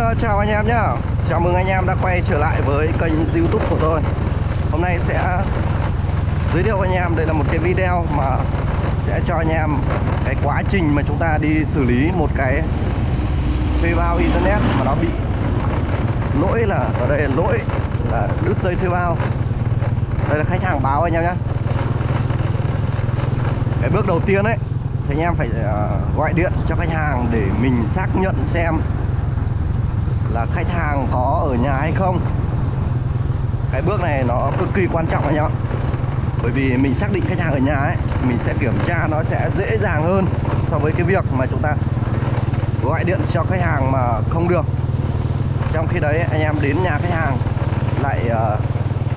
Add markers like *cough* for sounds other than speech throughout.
Ờ, chào anh em nhé Chào mừng anh em đã quay trở lại với kênh youtube của tôi. Hôm nay sẽ giới thiệu anh em, Đây là một cái video mà sẽ cho anh em cái quá trình mà chúng ta đi xử lý một cái thuê bao internet mà nó bị lỗi là, ở đây là lỗi là đứt dây thuê bao. Đây là khách hàng báo anh em nhé cái bước đầu tiên ấy, thì anh em phải ờ, gọi điện cho khách hàng để mình xác nhận xem là khách hàng có ở nhà hay không? Cái bước này nó cực kỳ quan trọng anh em ạ bởi vì mình xác định khách hàng ở nhà ấy mình sẽ kiểm tra nó sẽ dễ dàng hơn so với cái việc mà chúng ta gọi điện cho khách hàng mà không được. Trong khi đấy anh em đến nhà khách hàng lại uh,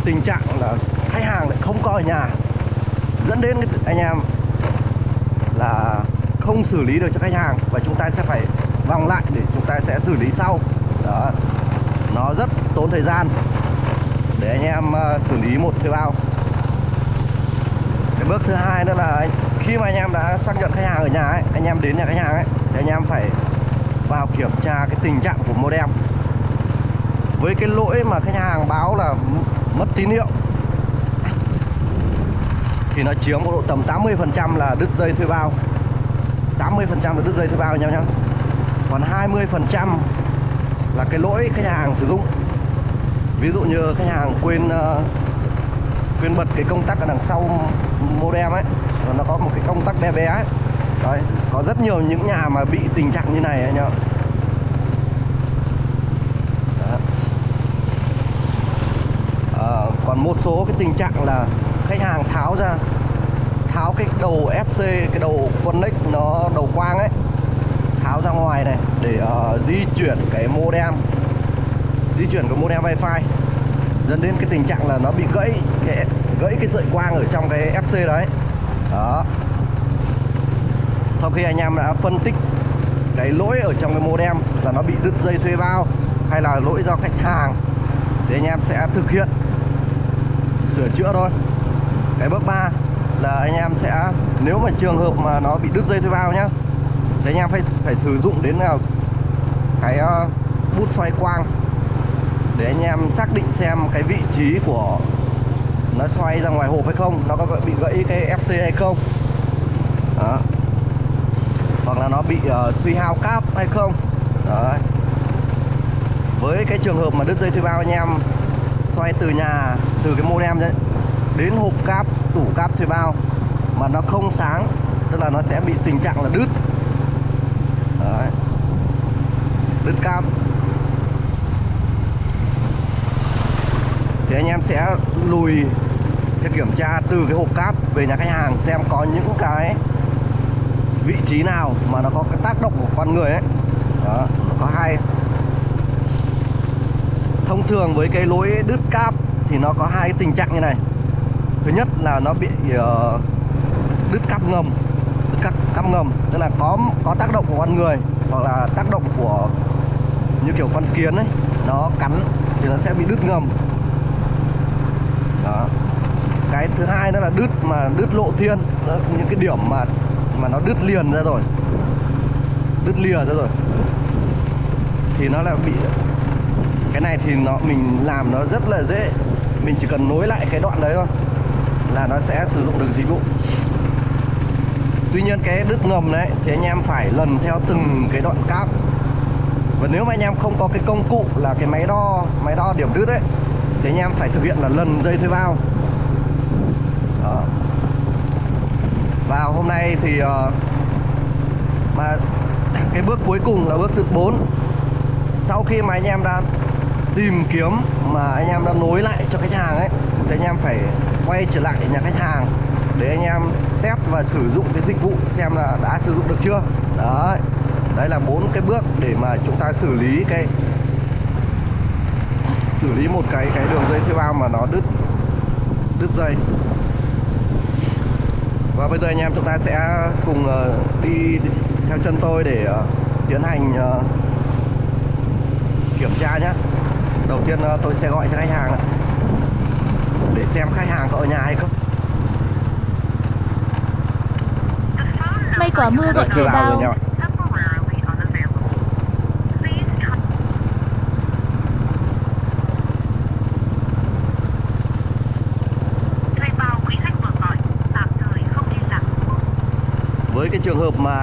tình trạng là khách hàng lại không có ở nhà dẫn đến anh em là không xử lý được cho khách hàng và chúng ta sẽ phải vòng lại để chúng ta sẽ xử lý sau đó. Nó rất tốn thời gian. Để anh em ờ, xử lý một thuê bao. Cái bước thứ hai nữa là khi mà anh em đã xác nhận khách hàng ở nhà ấy, anh em đến nhà khách hàng ấy thì anh em phải vào kiểm tra cái tình trạng của modem. Với cái lỗi mà khách hàng báo là mất tín hiệu. Thì nó chiếm độ tầm 80% là đứt dây thuê bao. 80% là đứt dây thuê bao nhau nhá. Còn 20% là cái lỗi khách hàng sử dụng. Ví dụ như khách hàng quên ờ, quên bật cái công tắc ở đằng sau modem ấy nó có một cái công tắc bé bé ấy. Đấy, có rất nhiều những nhà mà bị tình trạng như này anh ạ à, còn một số cái tình trạng là khách hàng tháo ra tháo cái đầu FC cái đầu connect nó đầu quang ấy ra ngoài này để uh, di chuyển cái modem. Di chuyển cái modem wifi. Dẫn đến cái tình trạng là nó bị gãy cái gãy cái sợi quang ở trong cái FC đấy. Đó. Sau khi anh em đã phân tích cái lỗi ở trong cái modem là nó bị đứt dây thuê bao hay là lỗi do khách hàng thì anh em sẽ thực hiện sửa chữa thôi. Cái bước 3 là anh em sẽ nếu mà trường hợp mà nó bị đứt dây thuê bao nhá thì anh em phải phải sử dụng đến nào cái uh, bút xoay quang để anh em xác định xem cái vị trí của nó xoay ra ngoài hộp hay không nó có bị gãy cái FC hay không đó. hoặc là nó bị uh, suy hao cáp hay không Đấy. với cái trường hợp mà đứt dây thuê bao anh em xoay từ nhà từ cái modem đấy đến hộp cáp tủ cáp thuê bao mà nó không sáng tức là nó sẽ bị tình trạng là đứt Đấy đứt cam. Thì anh em sẽ lùi sẽ kiểm tra từ cái hộp cáp về nhà khách hàng xem có những cái vị trí nào mà nó có cái tác động của con người ấy. Đó nó có hai. Thông thường với cái lối đứt cáp thì nó có hai cái tình trạng như này. Thứ nhất là nó bị uh, đứt cáp ngầm đứt cáp, cáp ngầm tức là có có tác động của con người hoặc là tác động của như kiểu con kiến ấy nó cắn thì nó sẽ bị đứt ngầm. Đó. Cái thứ hai nữa là đứt mà đứt lộ thiên đó, những cái điểm mà mà nó đứt liền ra rồi. Đứt lìa ra rồi. Thì nó là bị cái này thì nó mình làm nó rất là dễ. Mình chỉ cần nối lại cái đoạn đấy thôi là nó sẽ sử dụng được dịch vụ. Tuy nhiên cái đứt ngầm đấy thì anh em phải lần theo từng cái đoạn cáp và nếu mà anh em không có cái công cụ là cái máy đo máy đo điểm đứt ấy thì anh em phải thực hiện là lần dây thuê bao. Đó. và hôm nay thì uh, mà *clears throat* cái bước cuối cùng là bước thứ 4 sau khi mà anh em đã tìm kiếm mà anh em đã nối lại cho khách hàng ấy thì anh em phải quay trở lại nhà khách hàng để anh em test và sử dụng cái dịch vụ xem là đã sử dụng được chưa. Đấy đấy là bốn cái bước để mà chúng ta xử lý cái xử lý một cái cái đường dây thuê bao mà nó đứt đứt dây. Và bây giờ anh em chúng ta sẽ cùng uh, đi theo chân tôi để uh, tiến hành uh, kiểm tra nhé đầu tiên tôi sẽ gọi cho khách hàng để xem khách hàng có ở nhà hay không. May quá mưa gọi thuê bao cái trường hợp mà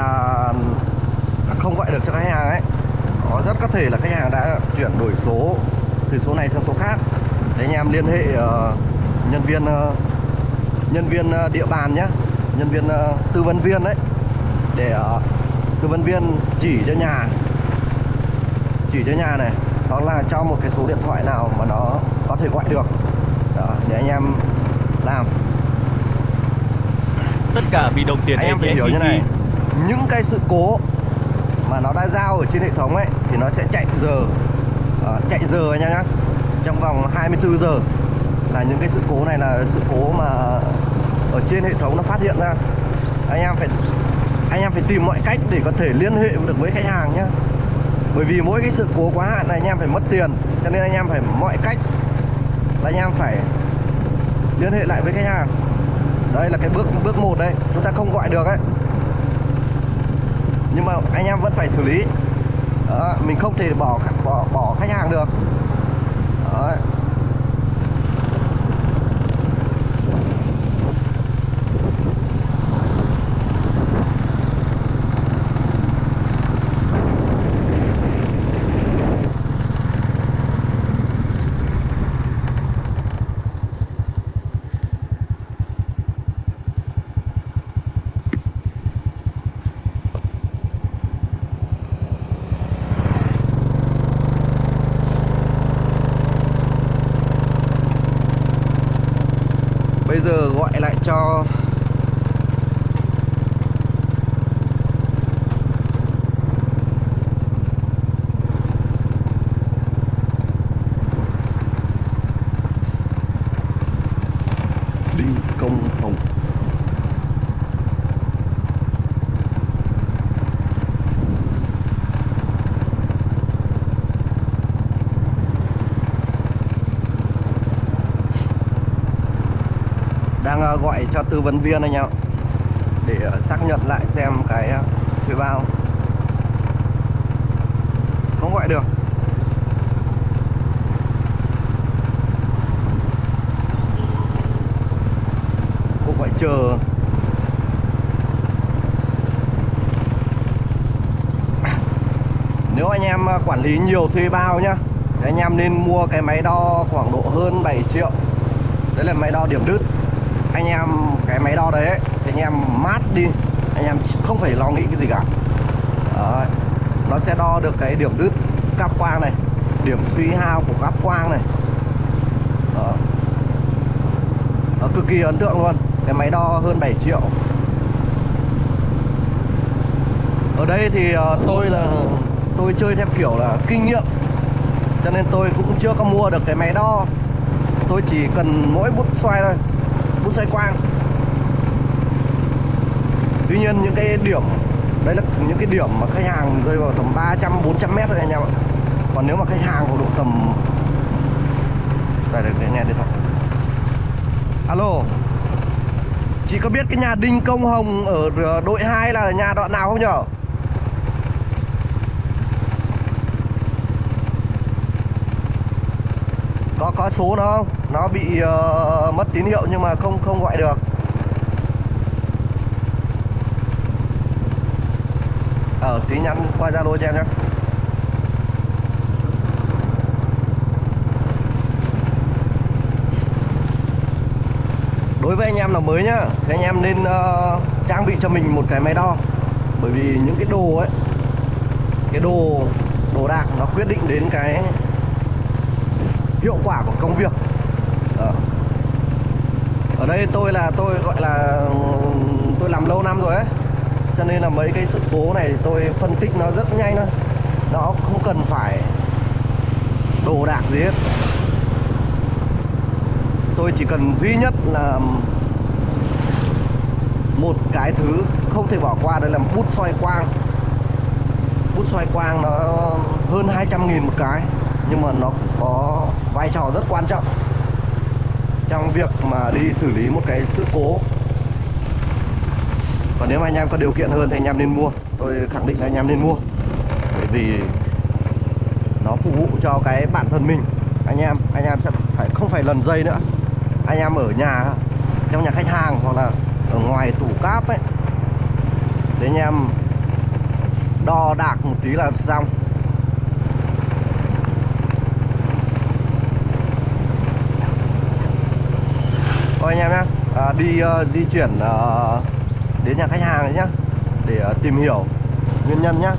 không gọi được cho khách hàng ấy có rất có thể là khách hàng đã chuyển đổi số từ số này sang số khác. Thế anh em liên hệ ờ, nhân viên ờ, nhân viên ờ, địa bàn nhé nhân viên tư vấn viên đấy để tư vấn viên chỉ cho nhà chỉ cho nhà này. Đó là cho một cái số điện thoại nào mà nó có thể gọi được. Đó, để anh em làm. Tất cả vì đồng tiền anh em phải nhé, hiểu Hi như này những cái sự cố mà nó đã giao ở trên hệ thống ấy thì nó sẽ chạy giờ Ờ, chạy giờ anh em nhá. Trong vòng 24 giờ. Là những cái sự cố này là sự cố mà ở trên hệ thống nó phát hiện ra. Anh em phải anh em phải tìm mọi cách để có thể liên hệ được với khách hàng nhá. Bởi vì mỗi cái sự cố quá hạn này anh em phải mất tiền cho nên anh em phải mọi cách là anh em phải liên hệ lại với khách hàng đây là cái bước bước một đây chúng ta không gọi được ấy. Nhưng mà anh em vẫn phải xử lý. Đó, mình không thể bỏ bỏ bỏ khách hàng được. Đấy. Bây giờ gọi lại cho Đinh Công Hồng đang ờ, gọi cho tư vấn viên anh em để ờ, xác nhận lại xem cái ờ, thuê bao. Không gọi được. Cô gọi chờ. *coughs* Nếu anh em ờ, quản lý nhiều thuê bao nhá, thì anh em nên mua cái máy đo khoảng độ hơn 7 triệu. Đấy là máy đo điểm đứt anh em cái máy đo đấy thì anh em mát đi, anh em không phải lo nghĩ cái gì cả đó. nó sẽ đo được cái điểm đứt cáp quang này, điểm suy hao của cáp quang này Đó. nó cực kỳ ấn tượng luôn, cái máy đo hơn 7 triệu ở đây thì ờ, tôi là, tôi chơi theo kiểu là kinh nghiệm, cho nên tôi cũng chưa có mua được cái máy đo tôi chỉ cần mỗi bút xoay thôi bút xoay quang tuy nhiên những cái điểm đây là những cái điểm mà khách hàng rơi vào tầm 300 400 mét thôi anh em ạ. Còn nếu mà khách hàng có độ tầm, đây để nghe điện thoại. Alo, chị có biết cái nhà Đinh Công Hồng ở ờ, đội 2 là nhà đoạn nào không nhở? Có có số nó không? Nó bị uh, mất tín hiệu nhưng mà không không gọi được. Ở tí nhắn qua zalo cho em nhé. Đối với anh em là mới nhá thì anh em nên uh, trang bị cho mình một cái máy đo. Bởi vì những cái đồ ấy cái đồ đồ đạc nó quyết định đến cái hiệu quả của công việc đây tôi là, tôi gọi là, tôi làm lâu năm rồi ấy. Cho nên là mấy cái sự cố này tôi phân tích nó rất nhanh thôi. Nó không cần phải đồ đạc gì hết. Tôi chỉ cần duy nhất là một cái thứ không thể bỏ qua, đấy là bút xoay quang. Bút xoay quang nó hơn 200 nghìn một cái, nhưng mà nó có vai trò rất quan trọng trong việc mà đi xử lý một cái sự cố. Còn nếu mà anh em có điều kiện hơn thì anh em nên mua. Tôi khẳng định là anh em nên mua. Bởi vì nó phục vụ cho cái bản thân mình. Anh em anh em sẽ phải, không phải lần dây nữa. Anh em ở nhà, trong nhà khách hàng hoặc là ở ngoài tủ cáp ấy để anh em đo đạc một tí là xong. Thôi anh em nhé à, đi uh, di chuyển uh, đến nhà khách hàng đấy nhá. Để uh, tìm hiểu nguyên nhân nhá.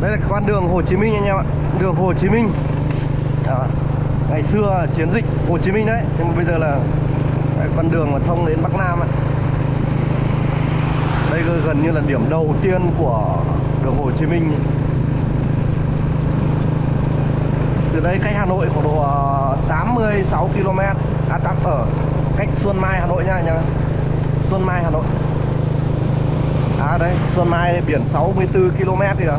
Đây là con đường Hồ Chí Minh anh em ạ. Đường Hồ Chí Minh. À, ngày xưa chiến dịch Hồ Chí Minh đấy. Nhưng bây giờ là con đường mà thông đến Bắc Nam ấy. đây gần như là điểm đầu tiên của đường Hồ Chí Minh. Từ đây cách Hà Nội khoảng độ ờ, 86 km à tạm, ở cách Xuân Mai Hà Nội nha anh em Xuân Mai Hà Nội. À đây, Xuân Mai biển 64 km thì à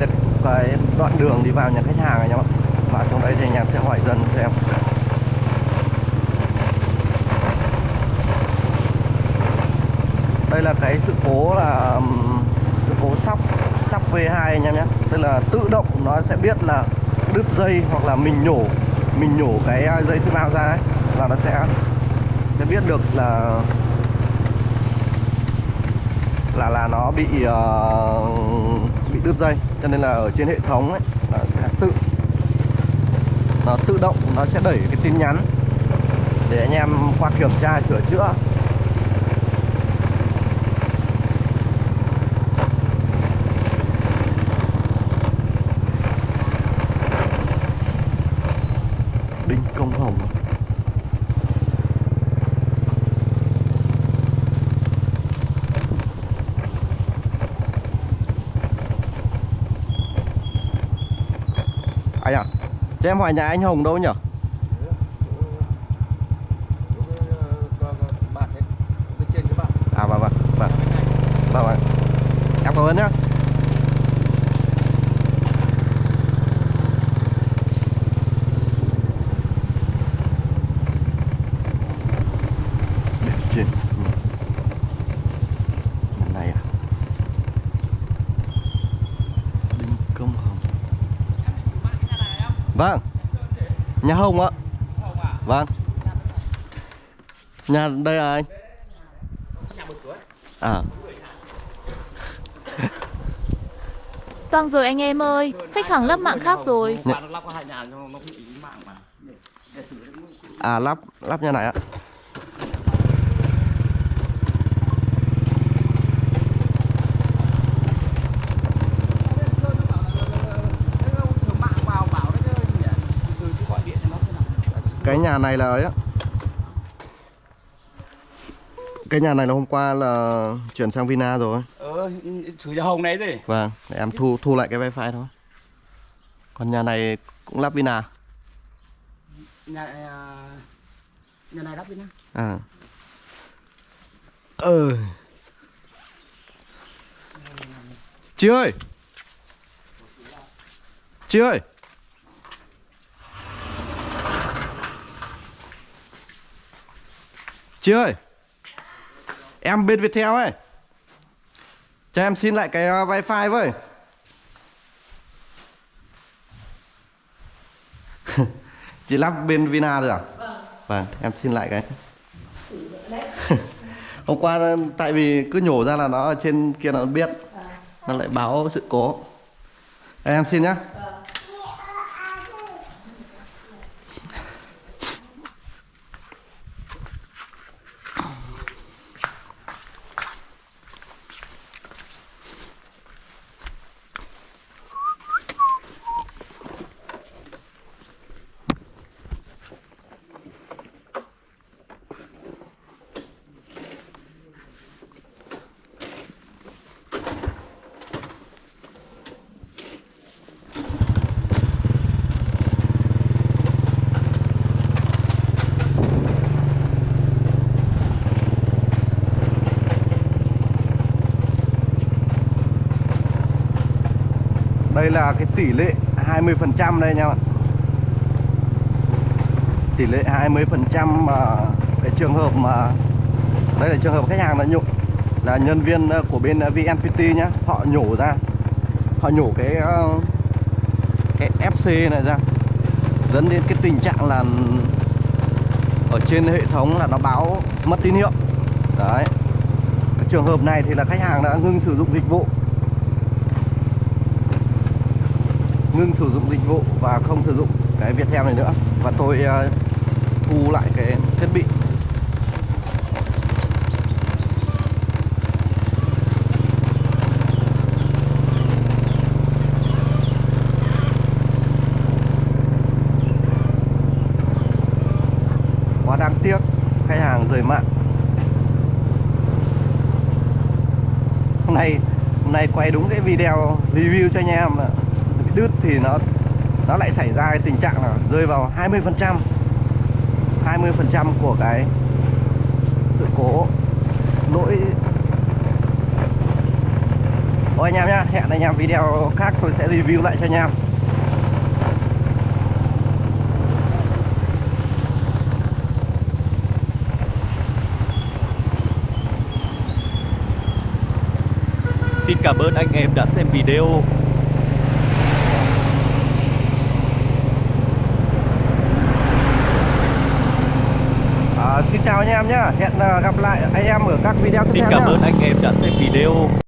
là cái đoạn đường đi vào nhà khách hàng này nhá vào trong đấy thì anh em sẽ hỏi dần xem. Đây là cái sự cố là sự cố sóc sóc V2 anh em nhé tức là tự động nó sẽ biết là đứt dây hoặc là mình nhổ mình nhổ cái à, dây thuốc nào ra ấy. Là nó sẽ sẽ biết được là là là nó bị uh, bị đứt dây. Cho nên là ở trên hệ thống ấy nó tự động, nó sẽ đẩy cái tin nhắn để anh em qua kiểm tra, sửa chữa đinh công hồng anh à cho em hỏi nhà anh Hồng đâu nhỉ à vâng vâng vâng. Vâng vâng. Em cảm ơn nhá Biển trên ừ. này à Đinh Công Hồng Vâng Nhà Hồng ạ Vâng Nhà đây là anh À Vâng rồi anh em ơi, khách hàng lắp mạng khác rồi. Mà. À lắp lắp nhà này ạ. Cái nhà này là ấy á Cái nhà này là hôm qua là chuyển sang Vina rồi Ờ, sửa cho Hồng này gì? Vâng, để em thu thu lại cái wifi thôi. Còn nhà này cũng lắp Vina. Nhà à, nhà này đắp đi nhá. À. Ừ Chị ơi. Chị ơi. Chị ơi Em bên Viettel ấy. Cho em xin lại cái uh, wifi với. *laughs* Chị lắp bên Vina rồi à? Vâng, em xin lại cái. *laughs* Hôm qua ờ, tại vì cứ nhổ ra là nó ở trên kia nó biết. Nó lại báo sự cố. Đây, Em xin nhá đây là cái tỷ lệ 20% đây nha bạn tỷ lệ 20% mà cái trường hợp mà, đây là trường hợp khách hàng là nhổ, là nhân viên ờ, của bên ờ, VNPT nhá. Họ nhổ ra, họ nhổ cái ờ, cái FC này ra, dẫn đến cái tình trạng là ở trên hệ thống là nó báo mất tín hiệu. Đấy. Cái trường hợp này thì là khách hàng đã ngưng sử dụng dịch vụ. Ngưng sử dụng dịch vụ và không sử dụng cái Viettel này nữa. Và tôi uh, thu lại cái thiết bị. Quá đáng tiếc khách hàng rời mạng. Hôm nay hôm nay quay đúng cái video review cho anh em là đứt thì nó nó lại xảy ra cái tình trạng là rơi vào 20 phần trăm. 20 phần trăm của cái sự cố lỗi. Ôi anh em nhá, hẹn anh em video khác tôi sẽ review lại cho anh em. Xin cảm ơn anh em đã xem video. à, Xin chào anh em nhá, hẹn ờ, gặp lại anh em ở các video tiếp Xin theo cảm nhá. ơn anh em đã xem video.